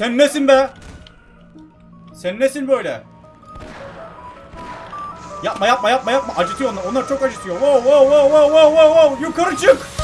Sen nesin be? Sen nesin böyle? Yapma yapma yapma yapma. Acıtıyor onlar. Onlar çok acıtıyor. Wow wow wow wow wow wow. Yukarı çık.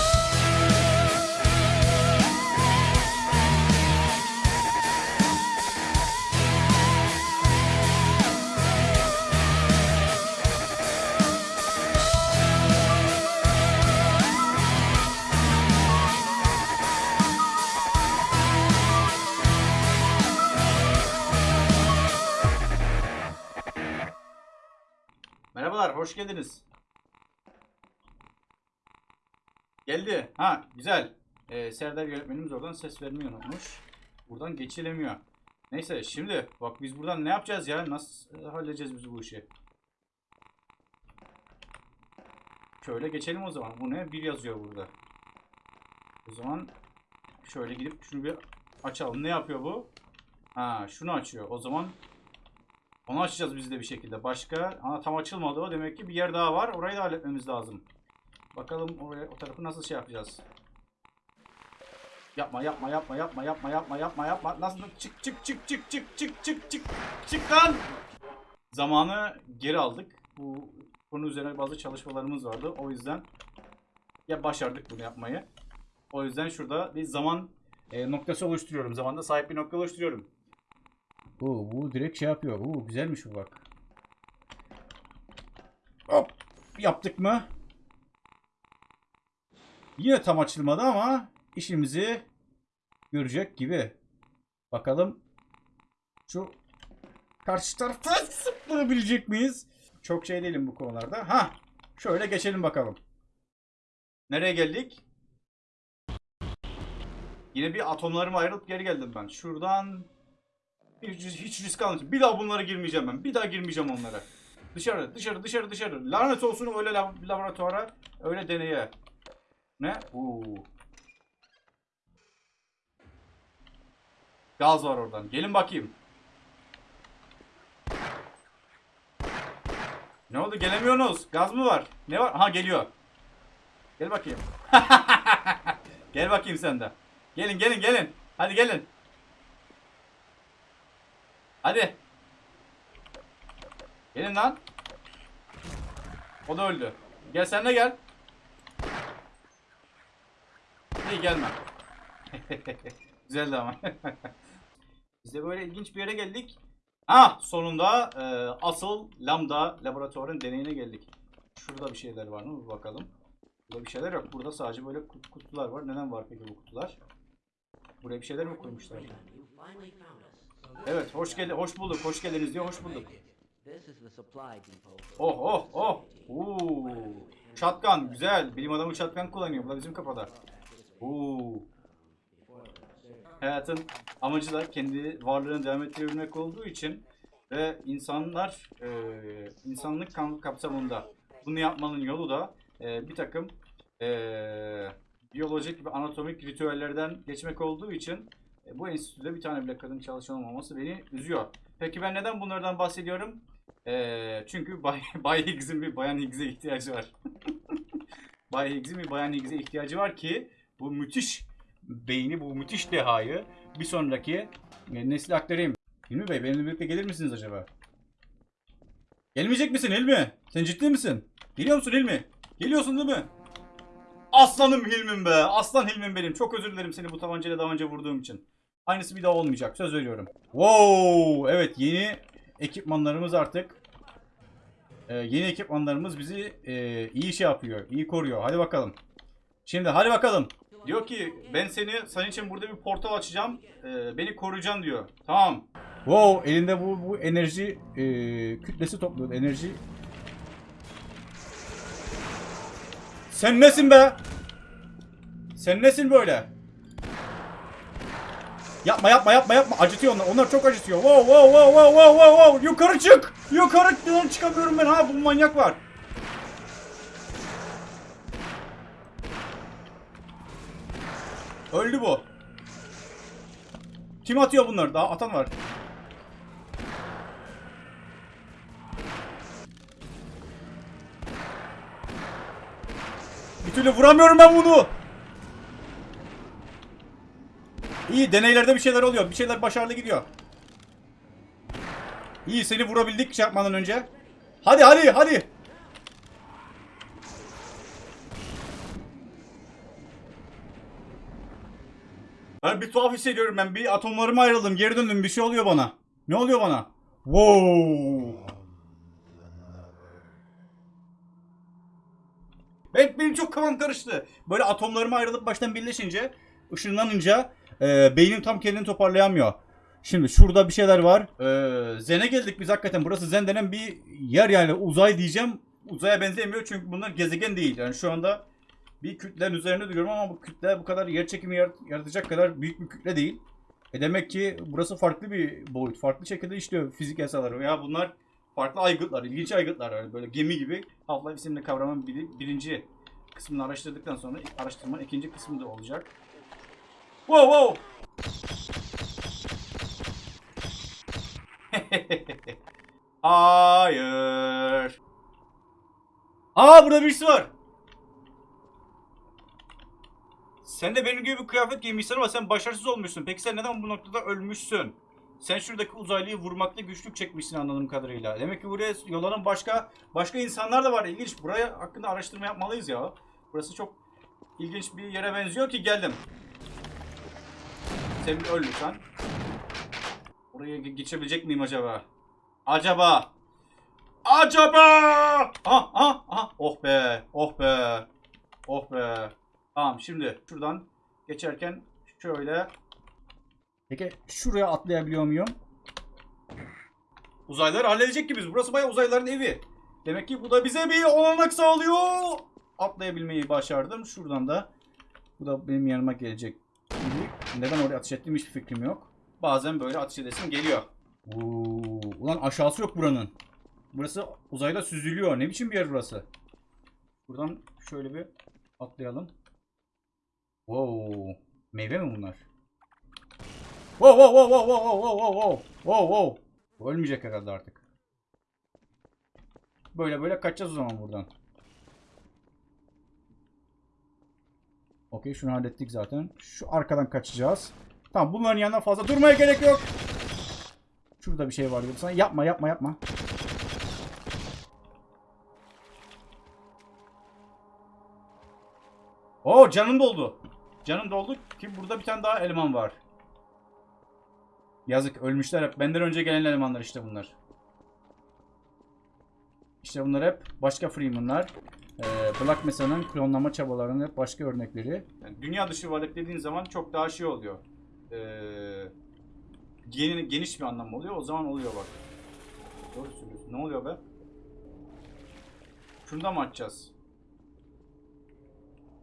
Merhabalar, hoş geldiniz. Geldi. Ha, güzel. Ee, Serdar yönetmenimiz oradan ses vermeyi unutmuş. Buradan geçilemiyor. Neyse, şimdi bak biz buradan ne yapacağız ya? Nasıl e, halledeceğiz biz bu işi? Şöyle geçelim o zaman. Bu ne? Bir yazıyor burada. O zaman şöyle gidip şunu bir açalım. Ne yapıyor bu? Ha, şunu açıyor. O zaman onu açacağız biz de bir şekilde. Başka? Ha tam açılmadı o. Demek ki bir yer daha var. Orayı da halletmemiz lazım. Bakalım oraya o tarafı nasıl şey yapacağız. Yapma yapma yapma yapma yapma yapma yapma yapma. Nasıl çık çık çık çık çık çık çık çık çık lan. Zamanı geri aldık. Bu konu üzerine bazı çalışmalarımız vardı. O yüzden ya başardık bunu yapmayı. O yüzden şurada bir zaman e, noktası oluşturuyorum. Zamanda sahip bir nokta oluşturuyorum. Oo, bu direkt şey yapıyor. Oo, güzelmiş bu bak. Hop. Yaptık mı? Yine tam açılmadı ama işimizi görecek gibi. Bakalım şu karşı tarafta zıplayabilecek miyiz? Çok şey değilim bu konularda. Ha, şöyle geçelim bakalım. Nereye geldik? Yine bir atomlarıma ayrılıp geri geldim ben. Şuradan hiç, risk almayacağım. Bir daha bunlara girmeyeceğim ben. Bir daha girmeyeceğim onlara. Dışarı, dışarı, dışarı, dışarı. Lanet olsun öyle lab- laboratuvara, öyle deneye. Ne? Oo. Gaz var oradan. Gelin bakayım. Ne oldu? Gelemiyorsunuz. Gaz mı var? Ne var? Ha geliyor. Gel bakayım. Gel bakayım sen de. Gelin gelin gelin. Hadi gelin. Hadi. Gelin lan. O da öldü. Gel sen de gel. İyi gelme. Güzeldi ama. Biz de böyle ilginç bir yere geldik. Ah sonunda e, asıl lambda laboratuvarın deneyine geldik. Şurada bir şeyler var mı? Bir bakalım. Burada bir şeyler yok. Burada sadece böyle kut- kutular var. Neden var peki bu kutular? Buraya bir şeyler mi koymuşlar? Evet, hoş geldi, hoş bulduk, hoş geldiniz diyor, hoş bulduk. Oh oh oh. Oo. Şatkan güzel. Bilim adamı şatkan kullanıyor. Bu da bizim kafada. Oo. Hayatın amacı da kendi varlığını devam ettirebilmek olduğu için ve insanlar e, insanlık kapsamında bunu yapmanın yolu da e, bir takım e, biyolojik ve anatomik ritüellerden geçmek olduğu için e, bu enstitüde bir tane bile kadın çalışan olmaması beni üzüyor. Peki ben neden bunlardan bahsediyorum? Ee, çünkü Bay, Bay Higgs'in bir Bayan Higgs'e ihtiyacı var. Bay Higgs'in bir Bayan Higgs'e ihtiyacı var ki bu müthiş beyni, bu müthiş dehayı bir sonraki e, nesile aktarayım. Hilmi Bey benimle birlikte gelir misiniz acaba? Gelmeyecek misin Hilmi? Sen ciddi misin? Geliyor musun Hilmi? Geliyorsun değil mi? Aslanım Hilmim be. Aslan Hilmim benim. Çok özür dilerim seni bu tabancayla daha önce vurduğum için. Aynısı bir daha olmayacak. Söz veriyorum. Wow! Evet yeni ekipmanlarımız artık. Ee, yeni ekipmanlarımız bizi e, iyi şey yapıyor. iyi koruyor. Hadi bakalım. Şimdi hadi bakalım. Diyor ki ben seni senin için burada bir portal açacağım. Ee, beni koruyacaksın diyor. Tamam. Wow elinde bu, bu enerji e, kütlesi topluyor. Enerji. Sen nesin be? Sen nesin böyle? Yapma yapma yapma yapma. Acıtıyor onlar. Onlar çok acıtıyor. Wow wow wow wow wow wow wow. Yukarı çık. Yukarı Neden çıkamıyorum ben ha. Bu manyak var. Öldü bu. Kim atıyor bunları? Daha atan var. Bir türlü vuramıyorum ben bunu. İyi deneylerde bir şeyler oluyor. Bir şeyler başarılı gidiyor. İyi seni vurabildik şey yapmadan önce. Hadi hadi hadi. Ben bir tuhaf hissediyorum ben. Bir atomlarıma ayrıldım. Geri döndüm. Bir şey oluyor bana. Ne oluyor bana? Wow. Evet benim çok kafam karıştı. Böyle atomlarıma ayrılıp baştan birleşince, ışınlanınca e, beynim tam kendini toparlayamıyor. Şimdi şurada bir şeyler var. E, Zen'e geldik biz hakikaten. Burası Zen denen bir yer yani uzay diyeceğim. Uzaya benzemiyor çünkü bunlar gezegen değil. Yani şu anda bir kütlenin üzerinde duruyorum ama bu kütle bu kadar yer çekimi yarat- yaratacak kadar büyük bir kütle değil. E demek ki burası farklı bir boyut. Farklı şekilde işliyor fizik yasaları. Ya bunlar farklı aygıtlar, ilginç aygıtlar. Yani böyle gemi gibi. Half-Life isimli kavramın biri- birinci kısmını araştırdıktan sonra araştırmanın ikinci kısmı da olacak. Wow wow! Hayır. Aa burada birisi var. Sen de benim gibi bir kıyafet giymişsin ama sen başarısız olmuşsun. Peki sen neden bu noktada ölmüşsün? Sen şuradaki uzaylıyı vurmakta güçlük çekmişsin anladığım kadarıyla. Demek ki buraya yollanan başka başka insanlar da var. İlginç. Buraya hakkında araştırma yapmalıyız ya. Burası çok ilginç bir yere benziyor ki geldim. Sen bir öl lütfen. Oraya ge- geçebilecek miyim acaba? Acaba? Acaba? Aha, aha, aha. Oh be, oh be, oh be. Tamam şimdi şuradan geçerken şöyle. Peki şuraya atlayabiliyor muyum? Uzaylılar halledecek gibiyiz. Burası bayağı uzaylıların evi. Demek ki bu da bize bir olanak sağlıyor. Atlayabilmeyi başardım. Şuradan da bu da benim yanıma gelecek gibi. Neden oraya ateş ettiğim hiçbir fikrim yok. Bazen böyle ateş edesim geliyor. Oo, ulan aşağısı yok buranın. Burası uzayda süzülüyor. Ne biçim bir yer burası? Buradan şöyle bir atlayalım. Wow. Meyve mi bunlar? Wow wow wow wow wow wow wow wow wow wow. Ölmeyecek herhalde artık. Böyle böyle kaçacağız o zaman buradan. Okey şunu hallettik zaten. Şu arkadan kaçacağız. Tamam bunların yanına fazla durmaya gerek yok. Şurada bir şey var diyorum sana. Yapma yapma yapma. Oo canım doldu. Canım doldu ki burada bir tane daha eleman var. Yazık ölmüşler hep. Benden önce gelen elemanlar işte bunlar. İşte bunlar hep başka Freeman'lar. Ee, Black Mesa'nın klonlama çabalarının hep başka örnekleri. dünya dışı varlık dediğin zaman çok daha şey oluyor. Geni- geniş bir anlam oluyor. O zaman oluyor bak. Doğru söylüyorsun. Ne oluyor be? Şunu mı açacağız?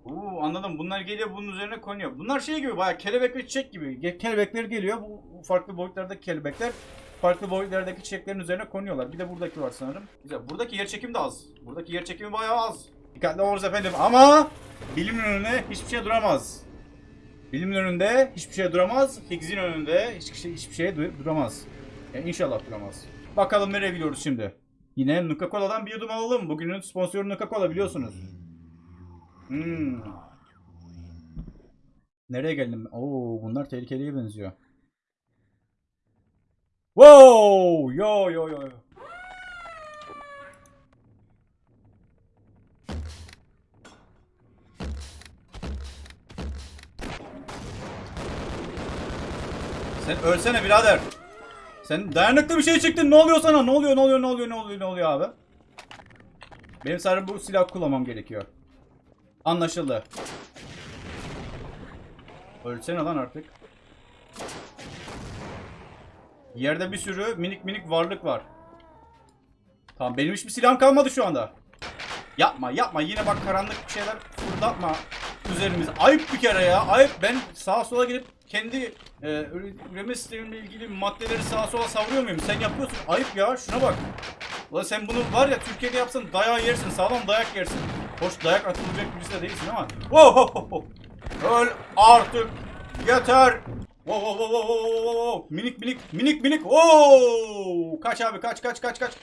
Oo, anladım. Bunlar geliyor bunun üzerine konuyor. Bunlar şey gibi bayağı kelebek ve çiçek gibi. Kelebekler geliyor. Bu farklı boyutlardaki kelebekler farklı boyutlardaki çiçeklerin üzerine konuyorlar. Bir de buradaki var sanırım. Güzel. Buradaki yer çekimi de az. Buradaki yer çekimi bayağı az. Dikkatli oluruz efendim. Ama bilimin önünde hiçbir şey duramaz. Bilimin önünde hiçbir şey duramaz. Higggs'in önünde hiçbir şey, hiçbir şey du- duramaz. Yani inşallah duramaz. Bakalım nereye gidiyoruz şimdi. Yine Nuka Cola'dan bir yudum alalım. Bugünün sponsoru Nuka Cola biliyorsunuz. Hmm. Nereye geldim? Oo, bunlar tehlikeliye benziyor. Wow! Yo yo yo. Sen ölsene birader. Sen dayanıklı bir şey çıktın. Ne oluyor sana? Ne oluyor? Ne oluyor? Ne oluyor? Ne oluyor? Ne oluyor abi? Benim sadece bu silah kullanmam gerekiyor. Anlaşıldı. Ölsene lan artık. Yerde bir sürü minik minik varlık var. Tamam benim hiçbir silahım kalmadı şu anda. Yapma yapma yine bak karanlık bir şeyler fırlatma üzerimize. Ayıp bir kere ya ayıp. Ben sağa sola gidip kendi e, üre- üreme sistemimle ilgili maddeleri sağa sola savuruyor muyum? Sen yapıyorsun. Ayıp ya şuna bak. Ulan sen bunu var ya Türkiye'de yapsan dayağı yersin. Sağlam dayak yersin. Hoş dayak atılacak birisi de değilsin ama. Wow, wow, wow. Öl artık. Yeter. Wow, wow, wow, wow, wow, wow. Minik minik minik minik. Oo! Kaç abi kaç kaç kaç kaç.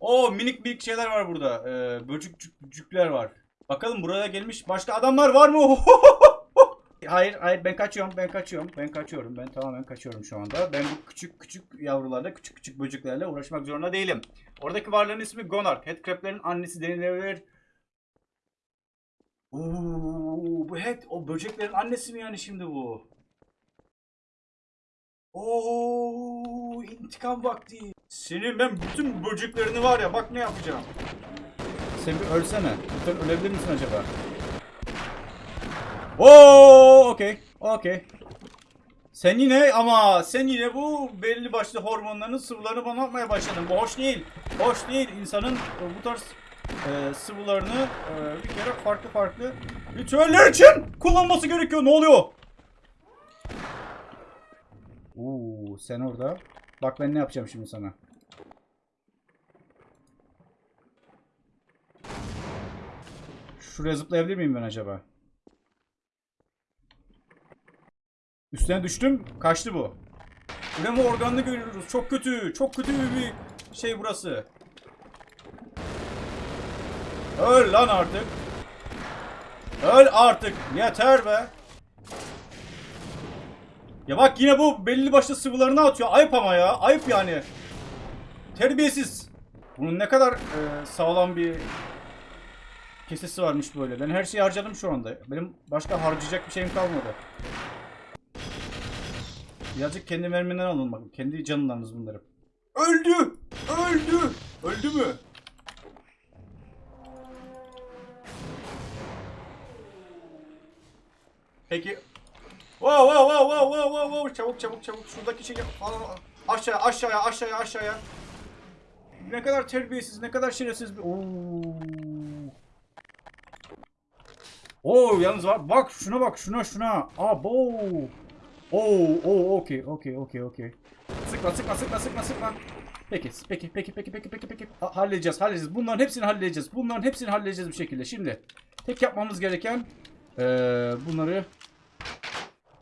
Oo minik minik şeyler var burada. Ee, böcükcükler var. Bakalım buraya gelmiş başka adamlar var mı? Hayır hayır ben kaçıyorum ben kaçıyorum ben kaçıyorum ben tamamen kaçıyorum şu anda. Ben bu küçük küçük yavrularla küçük küçük böceklerle uğraşmak zorunda değilim. Oradaki varlığın ismi Gonark. Headcrab'lerin annesi denilebilir. Oo, bu head o böceklerin annesi mi yani şimdi bu? Oo, intikam vakti. Senin ben bütün böceklerini var ya bak ne yapacağım. Sen bir ölsene. Lütfen ölebilir misin acaba? Oo, okey. Okey. Sen yine ama sen yine bu belli başlı hormonların sıvılarını bana atmaya başladın. Bu hoş değil. Hoş değil. İnsanın bu tarz e, sıvılarını e, bir kere farklı farklı ritüeller için kullanması gerekiyor. Ne oluyor? Oo, sen orada. Bak ben ne yapacağım şimdi sana. Şuraya zıplayabilir miyim ben acaba? Üstüne düştüm. Kaçtı bu. Üreme organını görüyoruz. Çok kötü. Çok kötü bir şey burası. Öl lan artık. Öl artık. Yeter be. Ya bak yine bu belli başlı sıvılarını atıyor. Ayıp ama ya. Ayıp yani. Terbiyesiz. Bunun ne kadar e, sağlam bir kesesi varmış böyle. Ben her şeyi harcadım şu anda. Benim başka harcayacak bir şeyim kalmadı. Birazcık kendi merminden alın bakın. Kendi canlarınız bunları. Öldü! Öldü! Öldü mü? Peki. Wow wow wow wow wow wow wow çabuk çabuk çabuk şuradaki şeyi al, al. aşağıya aşağıya aşağıya aşağıya. Ne kadar terbiyesiz, ne kadar şerefsiz bir. Oo. Yalnız var. Bak şuna bak şuna şuna. Abo. Oo, oo, okey, okey, okey, okey. Sıkma, sıkma, sıkma, sıkma, sıkma. Peki, peki, peki, peki, peki, peki, peki. Ha- halledeceğiz, halledeceğiz. Bunların hepsini halledeceğiz. Bunların hepsini halledeceğiz bir şekilde. Şimdi tek yapmamız gereken eee, bunları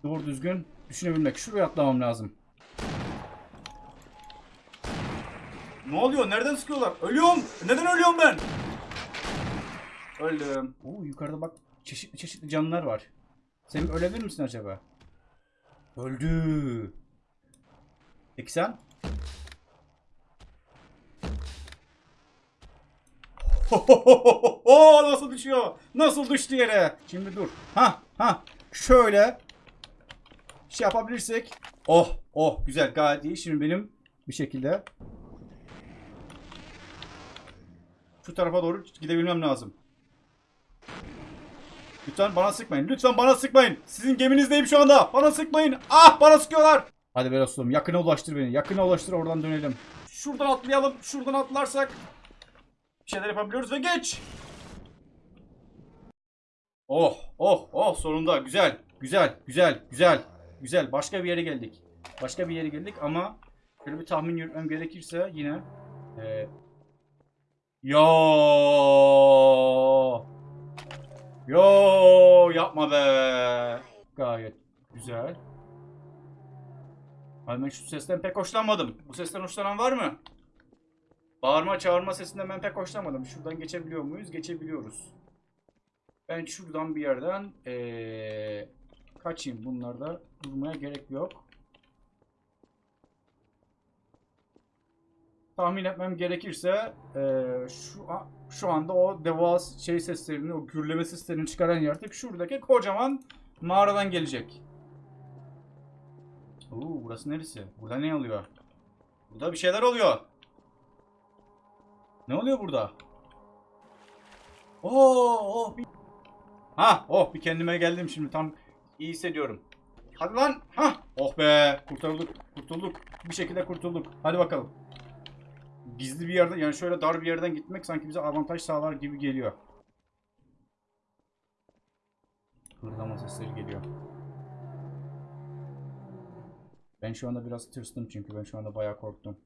doğru düzgün düşünebilmek. Şuraya atlamam lazım. Ne oluyor? Nereden sıkıyorlar? Ölüyorum. Neden ölüyorum ben? Öldüm. Oo, yukarıda bak çeşitli çeşitli canlılar var. Sen ölebilir misin acaba? Öldü. Peki sen? Oo nasıl düşüyor? Nasıl düştü yere? Şimdi dur. Ha ha. Şöyle şey yapabilirsek. Oh oh güzel gayet iyi. Şimdi benim bir şekilde şu tarafa doğru gidebilmem lazım. Lütfen bana sıkmayın. Lütfen bana sıkmayın. Sizin geminizdeyim şu anda. Bana sıkmayın. Ah bana sıkıyorlar. Hadi be dostum yakına ulaştır beni. Yakına ulaştır oradan dönelim. Şuradan atlayalım. Şuradan atlarsak bir şeyler yapabiliyoruz ve geç. Oh oh oh sonunda güzel. Güzel güzel güzel. Güzel. Başka bir yere geldik. Başka bir yere geldik ama şöyle bir tahmin yürütmem gerekirse yine eee Yo. Yo yapma be. Gayet güzel. Ay ben şu sesten pek hoşlanmadım. Bu sesten hoşlanan var mı? Bağırma çağırma sesinden ben pek hoşlanmadım. Şuradan geçebiliyor muyuz? Geçebiliyoruz. Ben şuradan bir yerden ee, kaçayım. Bunlarda durmaya gerek yok. tahmin etmem gerekirse eee, şu a- şu anda o devas şey seslerini, o gürleme seslerini çıkaran yaratık şuradaki kocaman mağaradan gelecek. Oo, burası neresi? Burada ne oluyor? Burada bir şeyler oluyor. Ne oluyor burada? Oo, oh, bir... Ha, oh bir kendime geldim şimdi tam iyi hissediyorum. Hadi lan. Ha, oh be, kurtulduk, kurtulduk. Bir şekilde kurtulduk. Hadi bakalım gizli bir yerden yani şöyle dar bir yerden gitmek sanki bize avantaj sağlar gibi geliyor. Hırlama sesleri geliyor. Ben şu anda biraz tırstım çünkü ben şu anda bayağı korktum.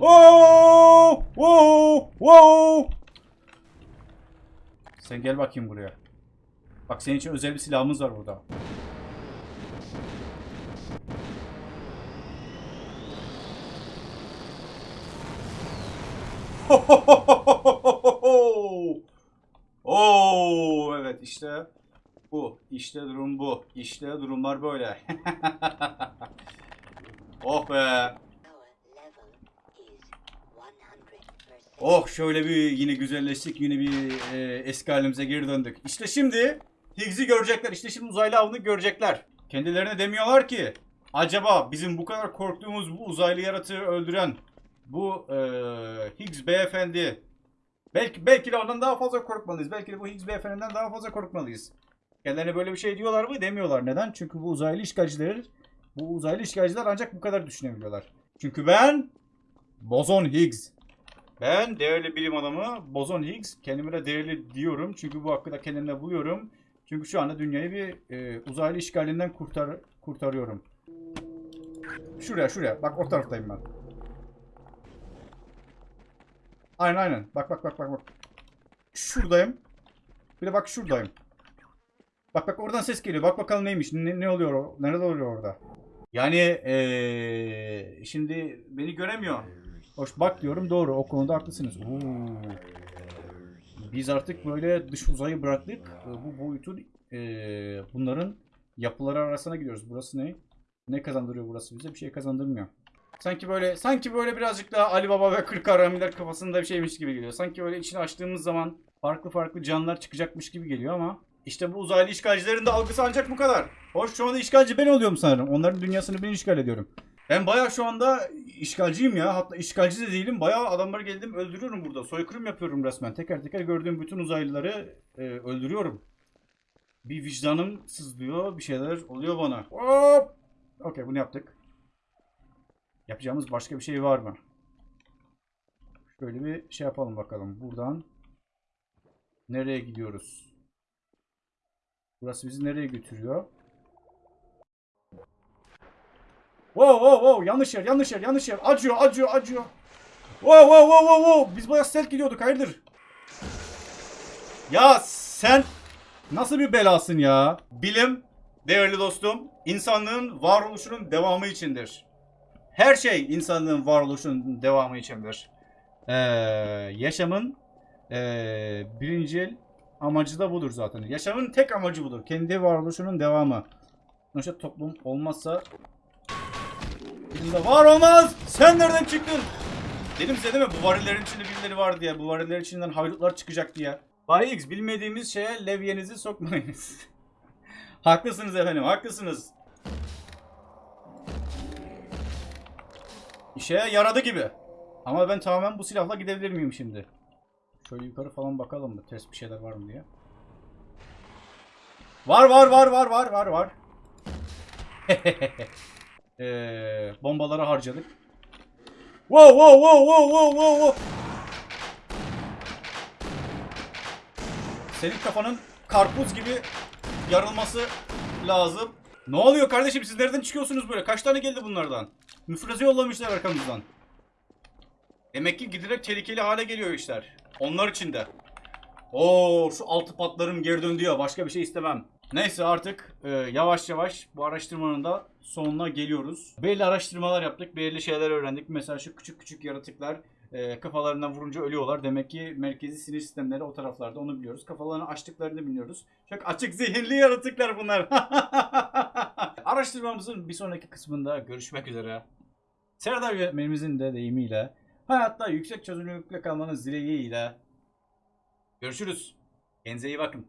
Oo! Oo! Oo! Sen gel bakayım buraya. Bak senin için özel bir silahımız var burada. Oo evet işte Bu. İşte durum bu. İşte durumlar böyle. oh be. Power level is 100%. Oh şöyle bir yine güzelleştik. Yine bir e, eski halimize geri döndük. İşte şimdi Higgs'i görecekler. İşte şimdi uzaylı avını görecekler. Kendilerine demiyorlar ki acaba bizim bu kadar korktuğumuz bu uzaylı yaratığı öldüren bu e, Higgs beyefendi belki belki de ondan daha fazla korkmalıyız. Belki de bu Higgs beyefendiden daha fazla korkmalıyız. Kendilerine böyle bir şey diyorlar mı? Demiyorlar. Neden? Çünkü bu uzaylı işgalciler bu uzaylı işgalciler ancak bu kadar düşünebiliyorlar. Çünkü ben Bozon Higgs. Ben değerli bilim adamı Bozon Higgs. Kendime de değerli diyorum. Çünkü bu hakkı da kendimde buluyorum. Çünkü şu anda dünyayı bir e, uzaylı işgalinden kurtar kurtarıyorum. Şuraya şuraya. Bak o taraftayım ben. Aynen aynen. Bak bak bak bak bak. Şuradayım. Bir de bak şuradayım. Bak bak oradan ses geliyor. Bak bakalım neymiş. Ne, ne oluyor? Nerede oluyor orada? Yani eee, şimdi beni göremiyor. Hoş bak diyorum doğru. O konuda haklısınız. Oo. Biz artık böyle dış uzayı bıraktık. Ee, Bu boyutun eee, bunların yapıları arasına gidiyoruz. Burası ne? Ne kazandırıyor burası bize? Bir şey kazandırmıyor. Sanki böyle sanki böyle birazcık daha Ali Baba ve Kırk Haramiler kafasında bir şeymiş gibi geliyor. Sanki böyle içini açtığımız zaman farklı farklı canlılar çıkacakmış gibi geliyor ama işte bu uzaylı işgalcilerin de algısı ancak bu kadar. Hoş şu anda işgalci ben oluyorum sanırım. Onların dünyasını ben işgal ediyorum. Ben bayağı şu anda işgalciyim ya. Hatta işgalci de değilim. Bayağı adamları geldim öldürüyorum burada. Soykırım yapıyorum resmen. Teker teker gördüğüm bütün uzaylıları e, öldürüyorum. Bir vicdanım sızlıyor. Bir şeyler oluyor bana. Hop! Okey bunu yaptık. Yapacağımız başka bir şey var mı? Şöyle bir şey yapalım bakalım. Buradan nereye gidiyoruz? Burası bizi nereye götürüyor? Wow wow wow yanlış yer yanlış yer yanlış yer acıyor acıyor acıyor. Wow wow wow wow wow biz bayağı stealth gidiyorduk hayırdır? Ya sen nasıl bir belasın ya? Bilim değerli dostum insanlığın varoluşunun devamı içindir. Her şey insanlığın varoluşunun devamı içindir. Ee, yaşamın ee, birincil amacı da budur zaten. Yaşamın tek amacı budur. Kendi varoluşunun devamı. Sonuçta toplum olmazsa Bizimde var olmaz. Sen nereden çıktın? Dedim size değil mi? Bu varillerin içinde birileri var diye. Bu variller içinden haydutlar çıkacak diye. Bay X bilmediğimiz şeye levyenizi sokmayınız. haklısınız efendim haklısınız. İşe yaradı gibi. Ama ben tamamen bu silahla gidebilir miyim şimdi? Şöyle yukarı falan bakalım mı? Ters bir şeyler var mı diye. Var var var var var var var. Ee, bombaları harcadık. Wow wow wow wow wow wow wow. Senin kafanın karpuz gibi yarılması lazım. Ne oluyor kardeşim siz nereden çıkıyorsunuz böyle? Kaç tane geldi bunlardan? Müfreze yollamışlar arkamızdan. Demek ki giderek tehlikeli hale geliyor işler. Onlar için de. Oo şu altı patlarım geri döndü ya. Başka bir şey istemem. Neyse artık e, yavaş yavaş bu araştırmanın da sonuna geliyoruz. Belli araştırmalar yaptık. Belli şeyler öğrendik. Mesela şu küçük küçük yaratıklar e, kafalarından vurunca ölüyorlar. Demek ki merkezi sinir sistemleri o taraflarda onu biliyoruz. Kafalarını açtıklarını biliyoruz. Çok açık zihinli yaratıklar bunlar. Araştırmamızın bir sonraki kısmında görüşmek üzere. Serdar yönetmenimizin de deyimiyle hayatta yüksek çözünürlükle kalmanız dileğiyle görüşürüz. Kendinize iyi bakın.